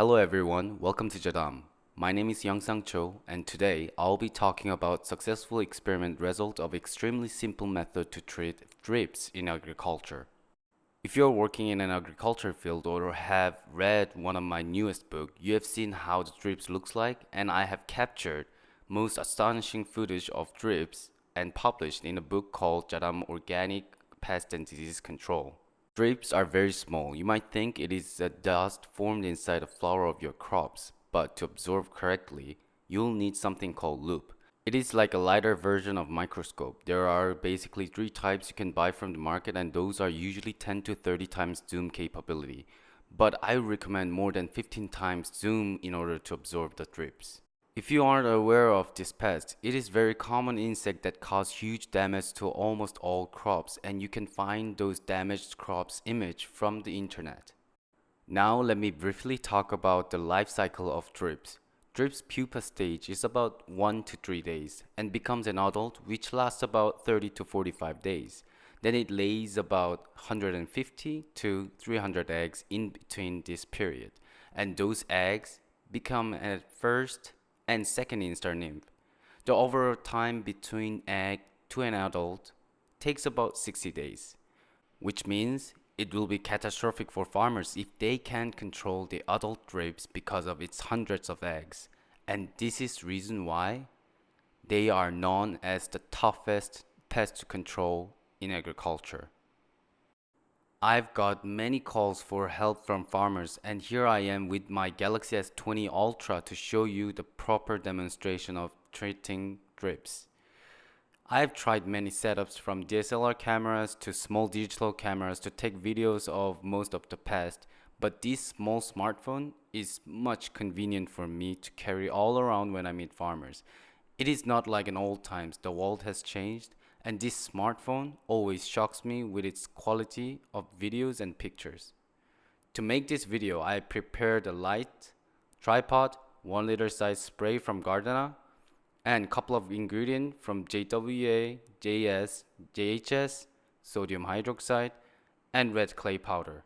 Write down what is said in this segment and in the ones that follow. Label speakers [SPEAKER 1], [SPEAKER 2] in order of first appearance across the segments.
[SPEAKER 1] Hello everyone, welcome to Jadam. My name is Young Sang Cho and today I'll be talking about successful experiment result of extremely simple method to treat thrips in agriculture. If you're working in an agriculture field or have read one of my newest book, you have seen how the thrips looks like and I have captured most astonishing footage of thrips and published in a book called Jadam Organic Pest and Disease Control. Thrips are very small. You might think it is a dust formed inside the flower of your crops, but to observe correctly, you'll need something called loupe. It is like a lighter version of microscope. There are basically three types you can buy from the market and those are usually 10 to 30 times zoom capability. But I recommend more than 15 times zoom in order to absorb the thrips. If you aren't aware of this pest, it is very common insect that cause huge damage to almost all crops and you can find those damaged crops image from the internet. Now let me briefly talk about the life cycle of thrips. Thrips pupa stage is about 1 to 3 days and becomes an adult which lasts about 30 to 45 days. Then it lays about 150 to 300 eggs in between this period and those eggs become at first and second instar nymph. The overall time between egg to an adult takes about 60 days, which means it will be catastrophic for farmers if they can't control the adult thrips because of its hundreds of eggs. And this is reason why they are known as the toughest pest to control in agriculture. I've got many calls for help from farmers and here I am with my Galaxy S20 Ultra to show you the proper demonstration of treating thrips. I've tried many setups from DSLR cameras to small digital cameras to take videos of most of the past, but this small smartphone is much convenient for me to carry all around when I meet farmers. It is not like in old times, the world has changed and this smartphone always shocks me with its quality of videos and pictures. To make this video, I prepared a light, tripod, 1 liter size spray from Gardena, and couple of ingredients from JWA, JS, JHS, sodium hydroxide, and red clay powder.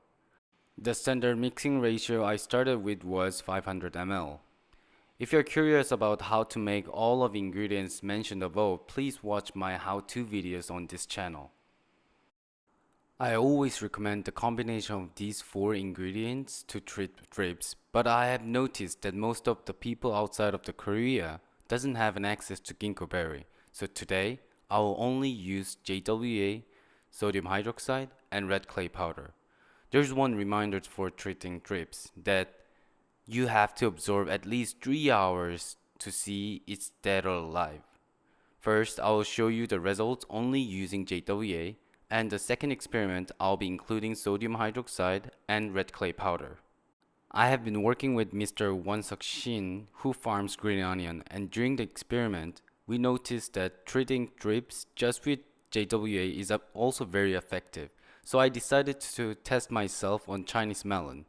[SPEAKER 1] The standard mixing ratio I started with was 500 ml. If you're curious about how to make all of the ingredients mentioned above, please watch my how-to videos on this channel. I always recommend the combination of these four ingredients to treat thrips, but I have noticed that most of the people outside of the Korea doesn't have an access to ginkgo berry. So today, I will only use JWA, sodium hydroxide, and red clay powder. There's one reminder for treating thrips that you have to absorb at least 3 hours to see it's dead or alive. First, I will show you the results only using JWA, and the second experiment I'll be including sodium hydroxide and red clay powder. I have been working with Mr. Wonsuk Shin who farms green onion and during the experiment, we noticed that treating thrips just with JWA is also very effective. So I decided to test myself on Chinese melon.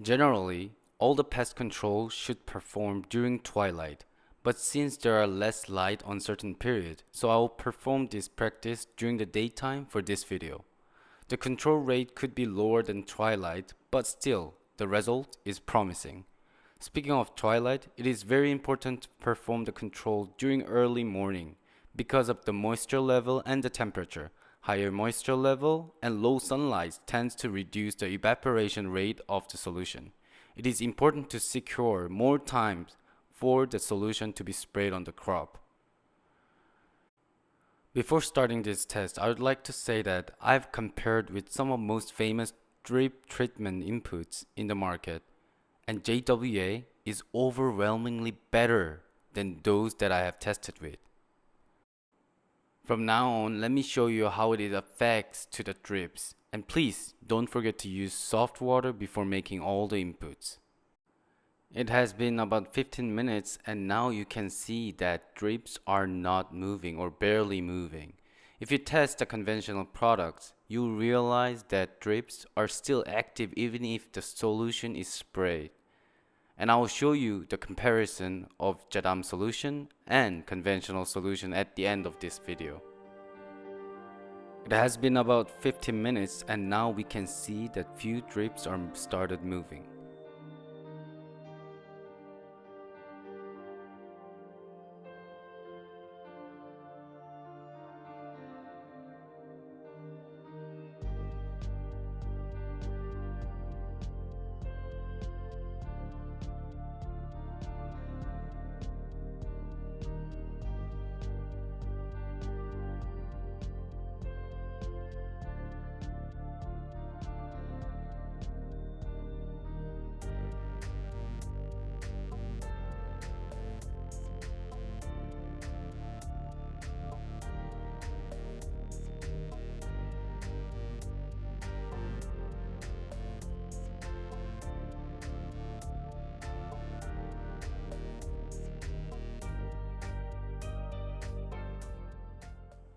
[SPEAKER 1] Generally, all the pest control should perform during twilight, but since there are less light on certain period, so I will perform this practice during the daytime for this video. The control rate could be lower than twilight, but still, the result is promising. Speaking of twilight, it is very important to perform the control during early morning because of the moisture level and the temperature. Higher moisture level and low sunlight tends to reduce the evaporation rate of the solution. It is important to secure more time for the solution to be sprayed on the crop. Before starting this test, I would like to say that I've compared with some of most famous drip treatment inputs in the market and JWA is overwhelmingly better than those that I have tested with. From now on, let me show you how it affects to the thrips. And please, don't forget to use soft water before making all the inputs. It has been about 15 minutes and now you can see that thrips are not moving or barely moving. If you test the conventional products, you'll realize that thrips are still active even if the solution is sprayed. And I will show you the comparison of Jadam solution and conventional solution at the end of this video. It has been about 15 minutes and now we can see that few thrips are started moving.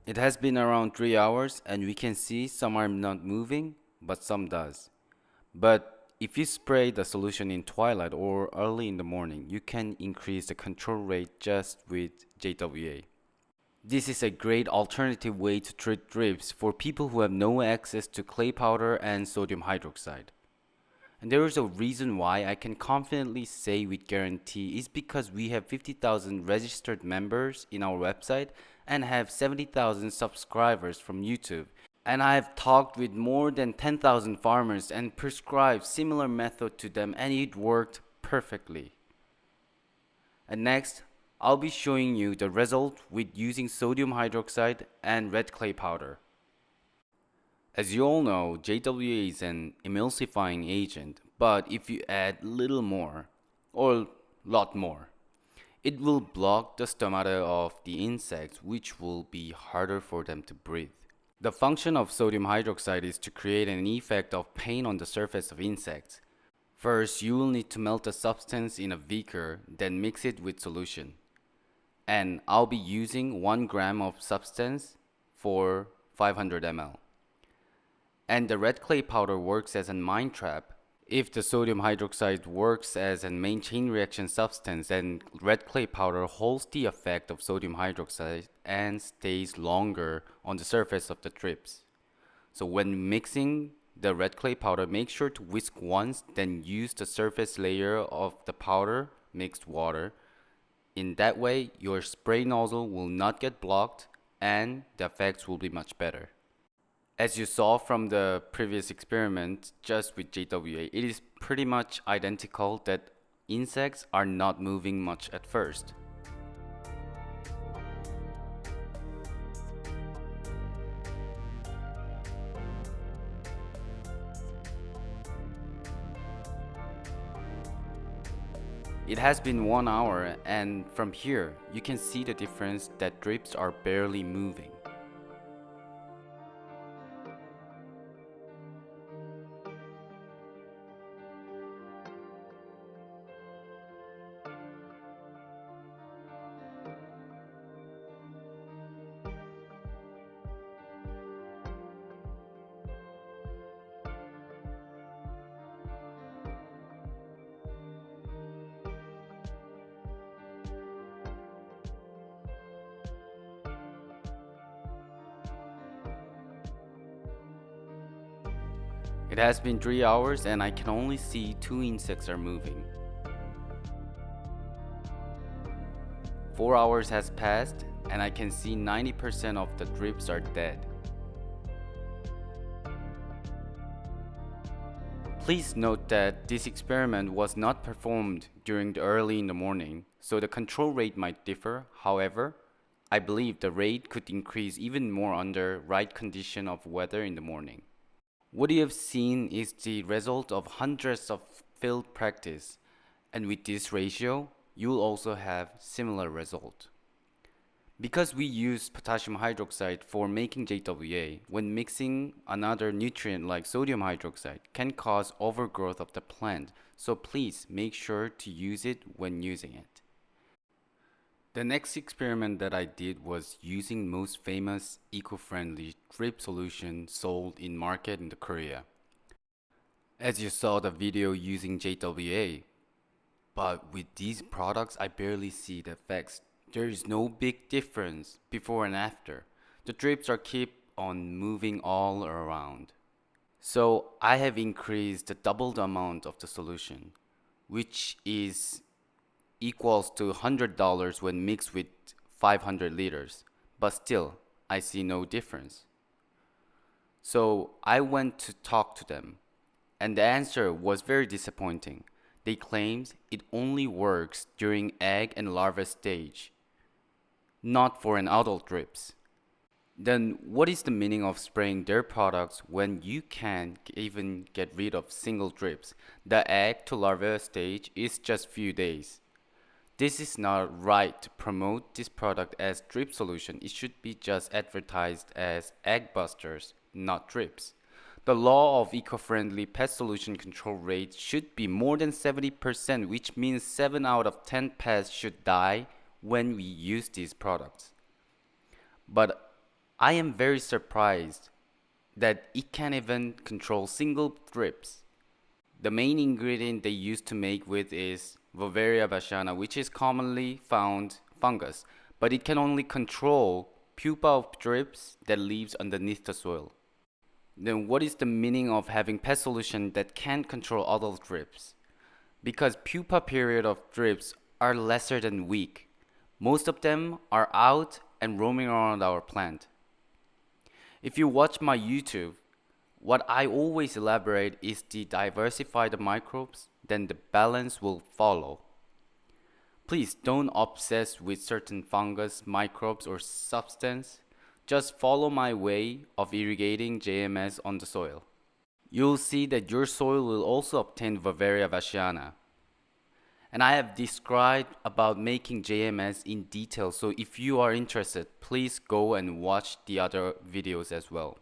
[SPEAKER 1] It has been around 3 hours and we can see some are not moving, but some does. But if you spray the solution in twilight or early in the morning, you can increase the control rate just with JWA. This is a great alternative way to treat thrips for people who have no access to clay powder and sodium hydroxide. And there is a reason why I can confidently say with guarantee is because we have 50,000 registered members in our website and have 70,000 subscribers from YouTube. And I have talked with more than 10,000 farmers and prescribed similar method to them and it worked perfectly. And next, I'll be showing you the result with using sodium hydroxide and red clay powder. As you all know, JWA is an emulsifying agent, but if you add little more, or lot more, it will block the stomata of the insects which will be harder for them to breathe. The function of sodium hydroxide is to create an effect of pain on the surface of insects. First, you will need to melt the substance in a beaker, then mix it with solution and I'll be using 1 gram of substance for 500 ml. And the red clay powder works as a mine trap. If the sodium hydroxide works as a main chain reaction substance, then red clay powder holds the effect of sodium hydroxide and stays longer on the surface of the thrips. So when mixing the red clay powder, make sure to whisk once, then use the surface layer of the powder mixed water in that way, your spray nozzle will not get blocked and the effects will be much better. As you saw from the previous experiment just with JWA, it is pretty much identical that insects are not moving much at first. It has been one hour and from here you can see the difference that thrips are barely moving. It has been 3 hours and I can only see 2 insects are moving. 4 hours has passed and I can see 90% of the thrips are dead. Please note that this experiment was not performed during the early in the morning, so the control rate might differ. However, I believe the rate could increase even more under right condition of weather in the morning. What you have seen is the result of hundreds of field practice and with this ratio, you will also have similar result. Because we use potassium hydroxide for making JWA, when mixing another nutrient like sodium hydroxide can cause overgrowth of the plant, so please make sure to use it when using it. The next experiment that I did was using most famous eco-friendly drip solution sold in market in the Korea. As you saw the video using JWA, but with these products I barely see the effects. There is no big difference before and after. The thrips are keep on moving all around. So I have increased the double the amount of the solution, which is equals to $100 when mixed with 500 liters, but still, I see no difference. So I went to talk to them, and the answer was very disappointing. They claimed it only works during egg and larva stage, not for an adult thrips. Then what is the meaning of spraying their products when you can't even get rid of single thrips? The egg to larva stage is just few days. This is not right to promote this product as drip solution. It should be just advertised as egg busters, not thrips. The law of eco-friendly pest solution control rate should be more than 70%, which means 7 out of 10 pests should die when we use these products. But I am very surprised that it can even control single thrips. The main ingredient they use to make with is Beauveria bassiana, which is commonly found fungus, but it can only control pupa of thrips that lives underneath the soil. Then what is the meaning of having pest solution that can't control other thrips? Because pupa period of thrips are lesser than week. Most of them are out and roaming around our plant. If you watch my YouTube, what I always elaborate is the diversify the microbes, then the balance will follow. Please don't obsess with certain fungus, microbes, or substance. Just follow my way of irrigating JMS on the soil. You'll see that your soil will also obtain Beauveria bassiana. And I have described about making JMS in detail, so if you are interested, please go and watch the other videos as well.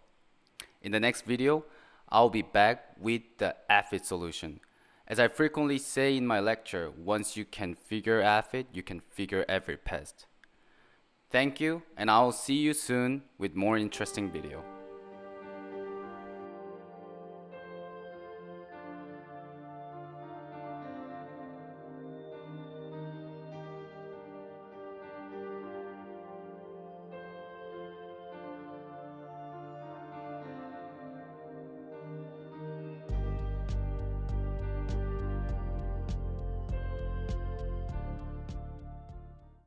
[SPEAKER 1] In the next video, I'll be back with the aphid solution. As I frequently say in my lecture, once you can figure aphid, you can figure every pest. Thank you, and I'll see you soon with more interesting video.